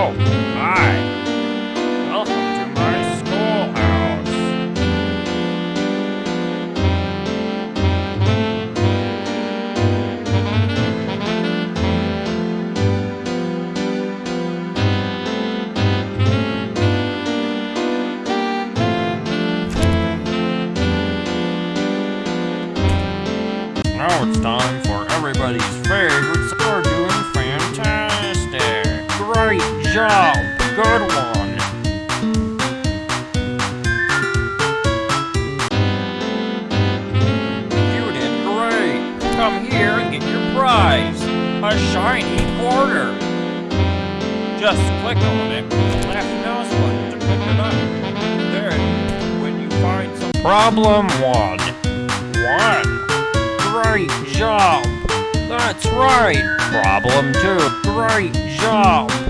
Oh, A shiny quarter. Just click on it left mouse button to pick it up. Then, when you find some problem one. One. Great job. That's right. Problem two. Great job.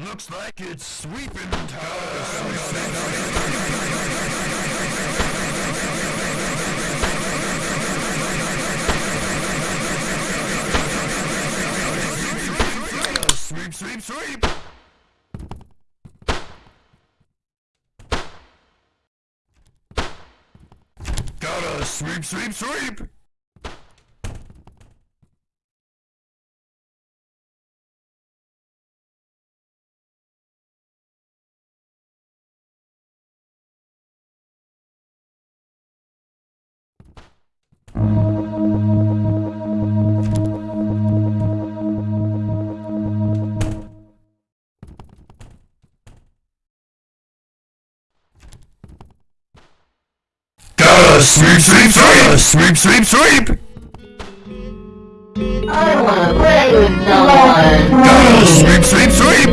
Looks like it's sweeping time. Sweep, sweep, sweep! Gotta sweep, sweep, sweep! Gotta sweep, sweep, sweep! Sweep, sweep, sweep! I don't wanna play with no one. Gotta sweep, sweep, sweep!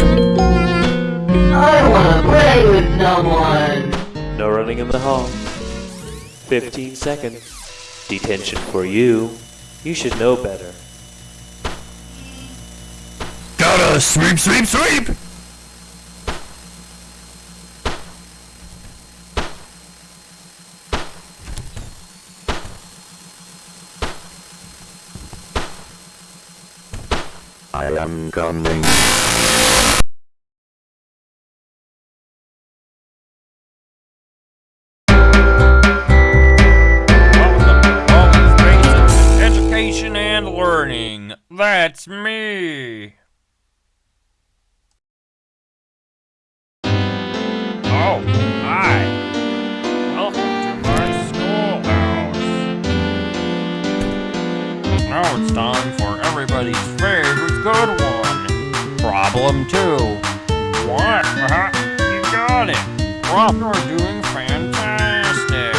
I wanna play with no one. No running in the hall. 15 seconds. Detention for you. You should know better. Gotta sweep, sweep, sweep! am coming. Education and learning. That's me. Problem two. What? Uh-huh. You got it. You're doing fantastic.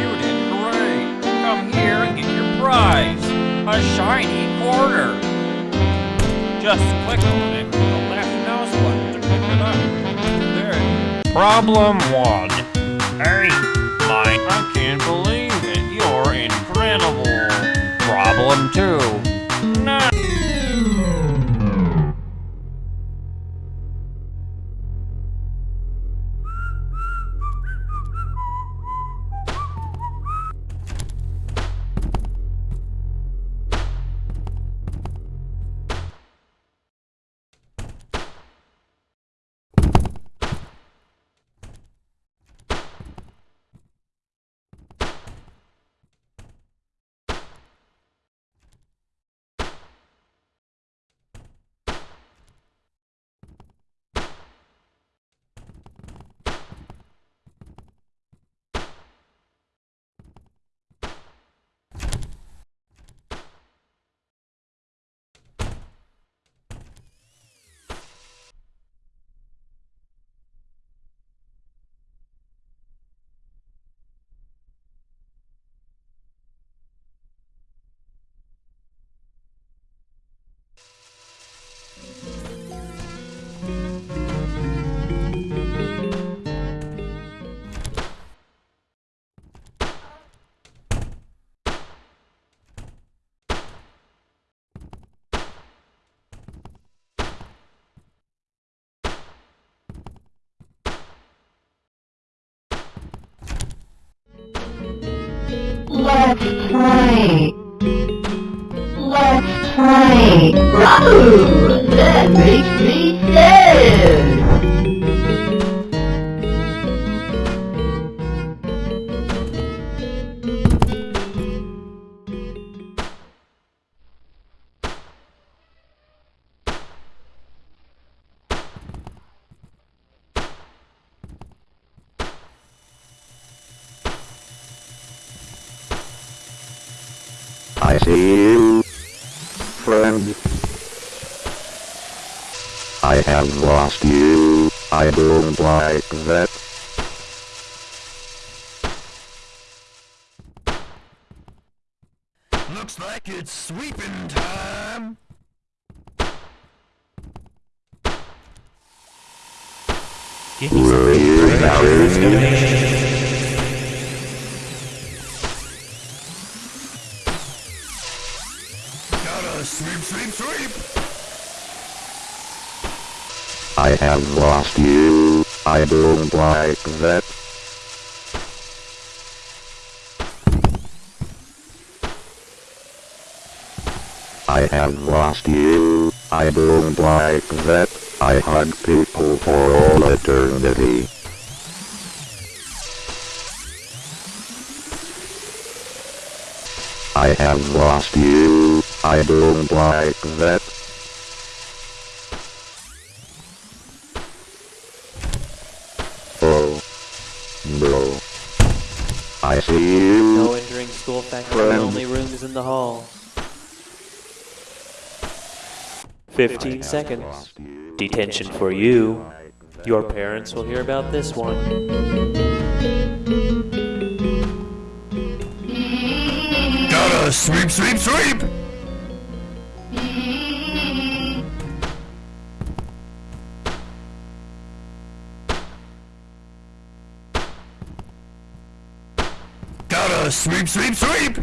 You did great. Come here and get your prize. A shiny quarter. Just click on it with the left mouse button to pick it up. There. Problem one. Hey, Mike, I can't believe Problem two. Let's play. Let's play. Ooh, that makes me I see you, friend. I have lost you. I don't like that. Looks like it's sweeping time. Give me some I have lost you. I don't like that. I have lost you. I don't like that. I hug people for all eternity. I have lost you. I don't like that. School faculty Friend. only rooms in the hall. 15 seconds. Detention for you. Your parents will hear about this one. Gotta sweep, sweep, sweep. Sweep, sweep, sweep.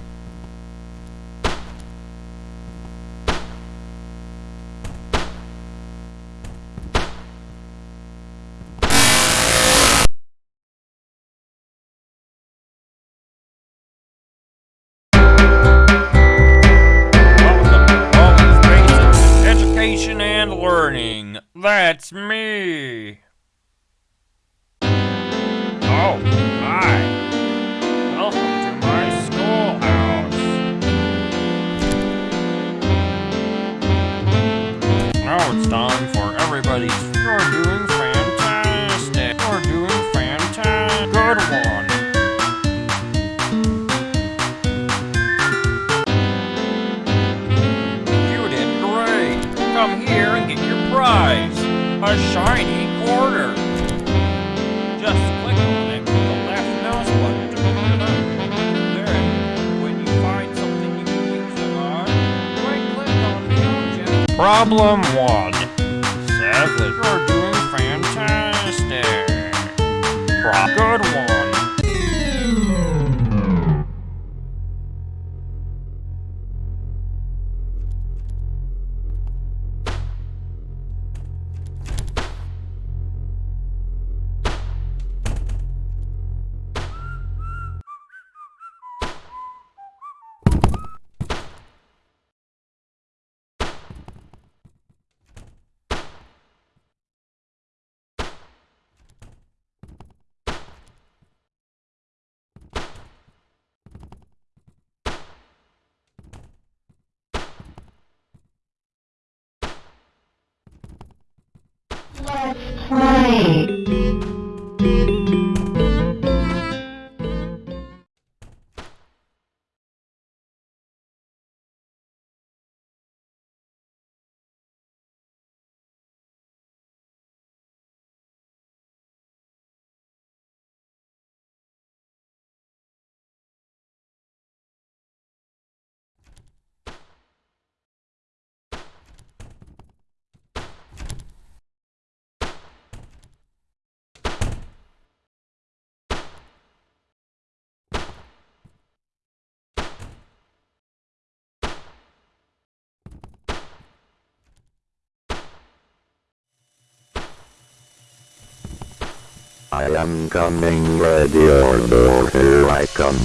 I am coming ready or door here I come.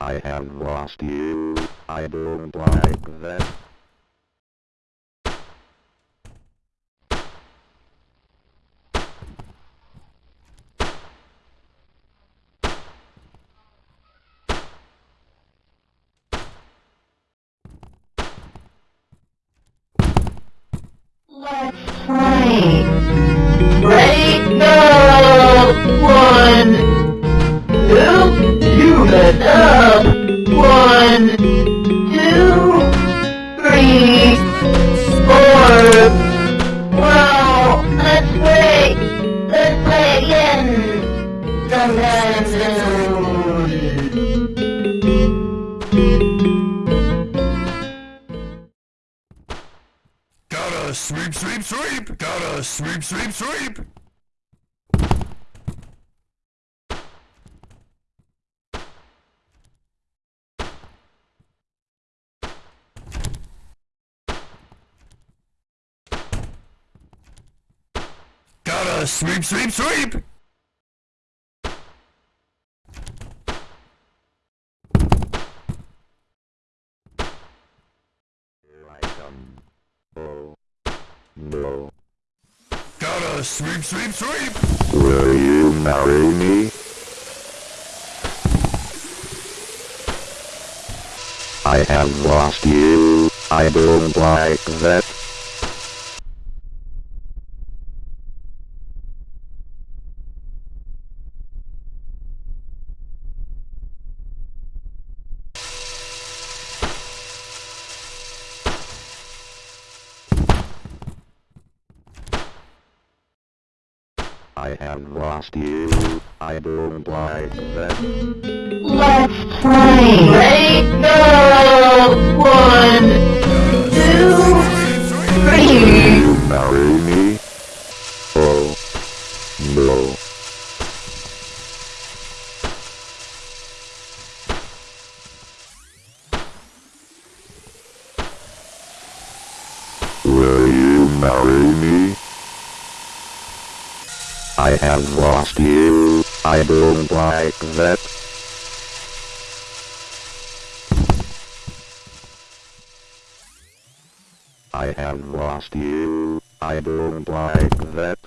I have lost you. I don't like that. Sweep. Gotta sweep, sweep, sweep. Gotta sweep, sweep, sweep. Sweep, sweep, sweep. Will you marry me? I have lost you. I don't like that. I have lost you. I don't like that. Let's play. Ready? Have lost you. I don't like that. I have lost you. I don't like that.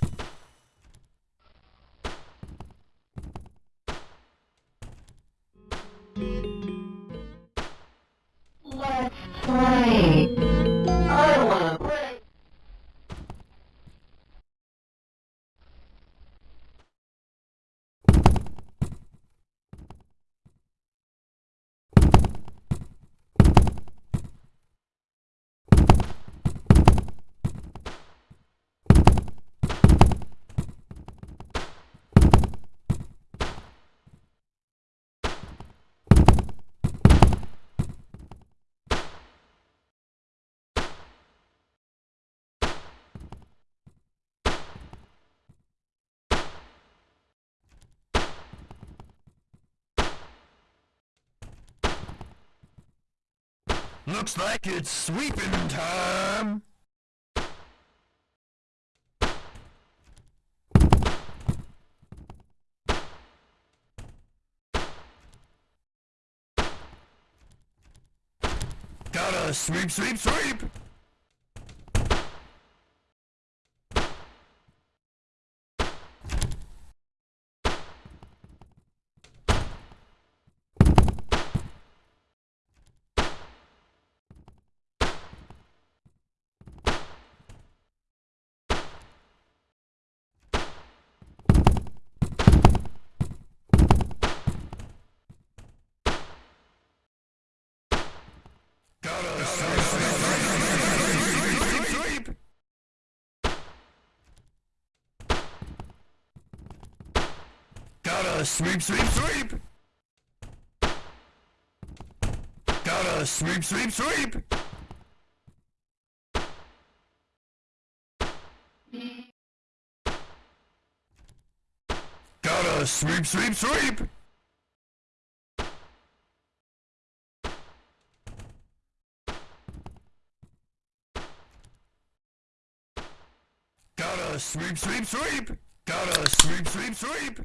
Looks like it's sweeping time. Gotta sweep, sweep, sweep! Gotta sweep, sweep, sweep, sweep! Gotta sweep, sweep, sweep! Gotta sweep, sweep, sweep! Gotta sweep, sweep, sweep! Gotta sweep, sweep, sweep! Gotta sweep, sweep, sweep!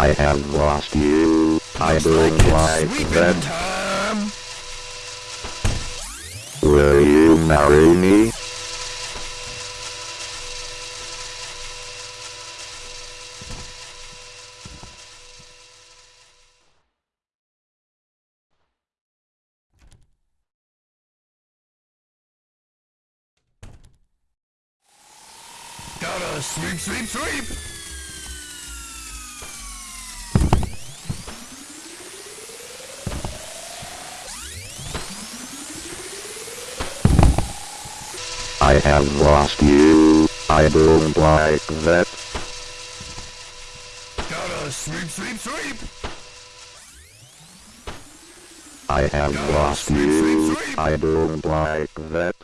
I have lost you. I Looks don't like. Will you marry me? Gotta sweep, sweep, sweep! I have lost you. I don't like that. Gotta sweep, sweep, sweep! I have Gotta lost sweep, you. sweep, sweep. I don't like that.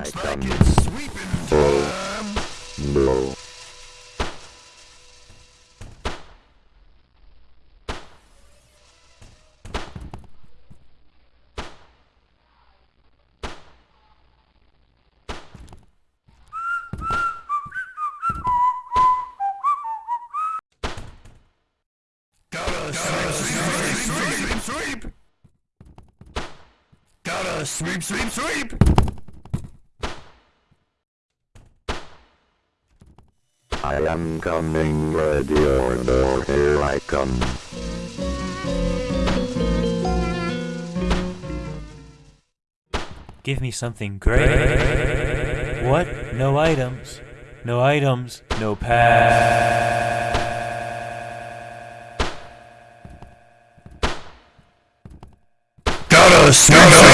I come. it's sweeping time. No. Gotta sweep, sweep, sweep, sweep, sweep. Gotta sweep, sweep, sweep. I am coming, ready or no, here I come. Give me something great. What? No items. No items. No pass. Gotta sweep,